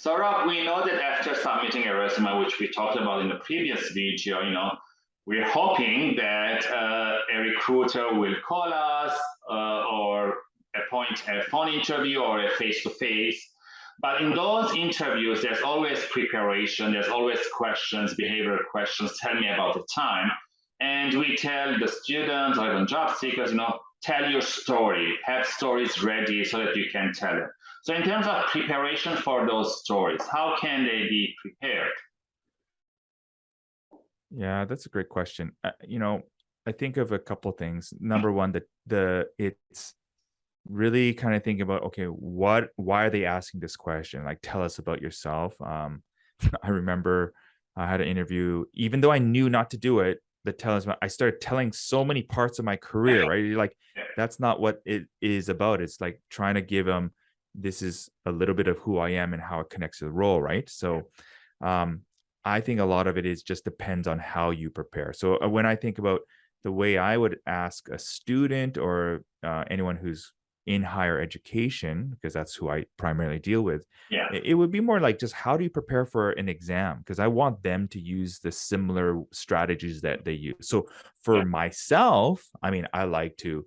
So Rob, we know that after submitting a resume, which we talked about in the previous video, you know, we're hoping that uh, a recruiter will call us uh, or appoint a phone interview or a face-to-face. But in those interviews, there's always preparation, there's always questions, behavioral questions, tell me about the time. And we tell the students or even job seekers, you know, tell your story, have stories ready so that you can tell it. So in terms of preparation for those stories, how can they be prepared? Yeah, that's a great question. Uh, you know, I think of a couple of things. Number one, that the it's really kind of thinking about okay, what why are they asking this question? Like tell us about yourself. Um I remember I had an interview, even though I knew not to do it, the tell us I started telling so many parts of my career, right? You're like that's not what it is about. It's like trying to give them this is a little bit of who I am and how it connects to the role, right? So um, I think a lot of it is just depends on how you prepare. So uh, when I think about the way I would ask a student or uh, anyone who's in higher education, because that's who I primarily deal with, yeah. it would be more like just how do you prepare for an exam? Because I want them to use the similar strategies that they use. So for yeah. myself, I mean, I like to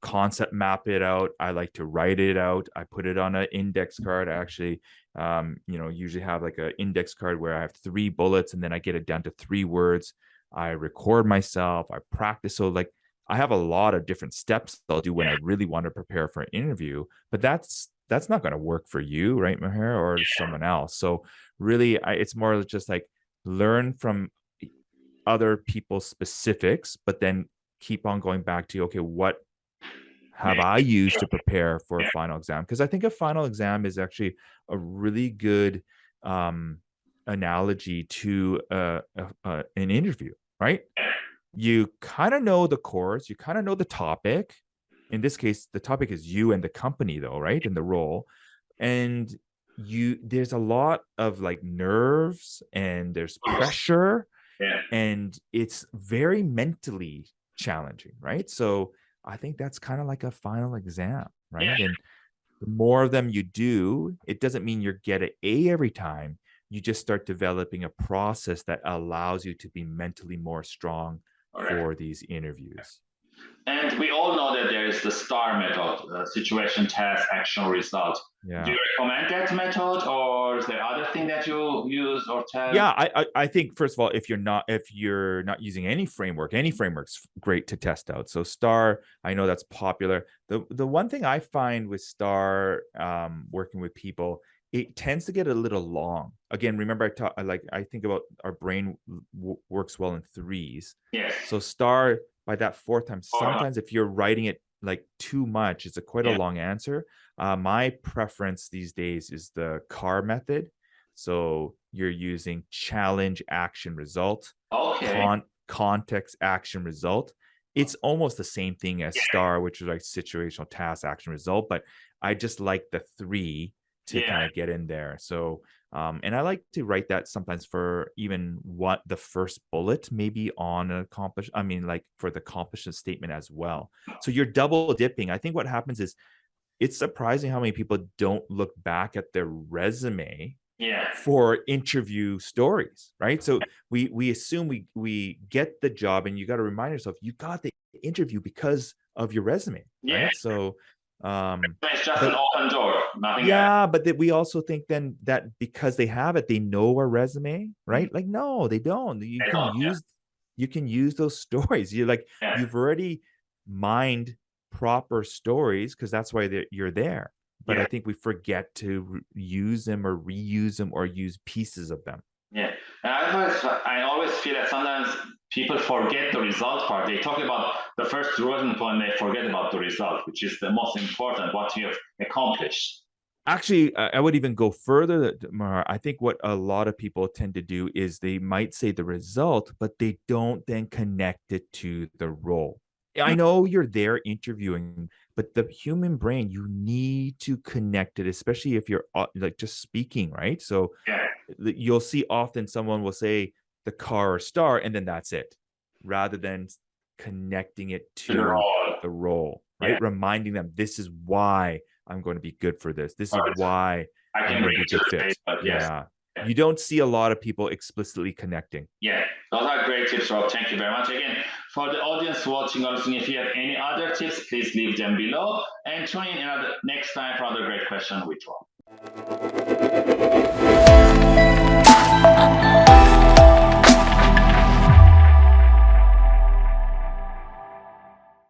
concept map it out. I like to write it out. I put it on an index card. I actually, um, you know, usually have like an index card where I have three bullets and then I get it down to three words. I record myself. I practice. So like I have a lot of different steps I'll do when I really want to prepare for an interview, but that's that's not going to work for you, right, Maher, or yeah. someone else. So really, I, it's more just like learn from other people's specifics, but then keep on going back to okay, what have I used to prepare for a final exam? Because I think a final exam is actually a really good um, analogy to uh, uh, an interview, right? You kind of know the course, you kind of know the topic. In this case, the topic is you and the company, though, right? And the role, and you there's a lot of like nerves and there's pressure, yeah. and it's very mentally challenging, right? So I think that's kind of like a final exam, right? Yeah. And the more of them you do, it doesn't mean you get an A every time. You just start developing a process that allows you to be mentally more strong oh, right. for these interviews. And we all know that there is the STAR method, uh, situation, task, action, result. Yeah. Do you recommend that method, or is there other thing that you use or test? Yeah, I, I, I think first of all, if you're not if you're not using any framework, any framework's great to test out. So STAR, I know that's popular. The the one thing I find with STAR, um, working with people, it tends to get a little long. Again, remember I talk like I think about our brain works well in threes. Yes. So STAR by that fourth time, sometimes if you're writing it like too much, it's a quite yeah. a long answer. Uh, my preference these days is the CAR method. So you're using challenge, action, result, okay. con context, action, result. It's almost the same thing as yeah. STAR, which is like situational task, action, result. But I just like the three to yeah. kind of get in there. So um, and I like to write that sometimes for even what the first bullet maybe on an accomplish. I mean, like for the accomplishment statement as well. So you're double dipping. I think what happens is it's surprising how many people don't look back at their resume yeah. for interview stories, right? So we we assume we we get the job, and you got to remind yourself you got the interview because of your resume, yeah. right? So um it's just but, an open door nothing yeah else. but that we also think then that because they have it they know our resume right mm-hmm. like no they don't you they can don't, use yeah. you can use those stories you're like yeah. you've already mined proper stories because that's why you're there but yeah. i think we forget to use them or reuse them or use pieces of them yeah and I always, I always feel that sometimes people forget the result part. They talk about the first rolling point, they forget about the result, which is the most important, what you have accomplished. Actually, I would even go further, Mahar. I think what a lot of people tend to do is they might say the result, but they don't then connect it to the role. I hmm. know you're there interviewing, but the human brain, you need to connect it, especially if you're uh, like just speaking, right? So yeah. You'll see often someone will say, the car or star, and then that's it, rather than connecting it to the role, right? Yeah. Reminding them this is why I'm going to be good for this. This is Alright. why I can bring it to the fit. page, but yes, Yeah. Yeah. You don't see a lot of people explicitly connecting. Yeah, those are great tips, Rob. Thank you very much. Again, for the audience watching or listening, if you have any other tips, please leave them below and tune in another next time for another great question with Rob.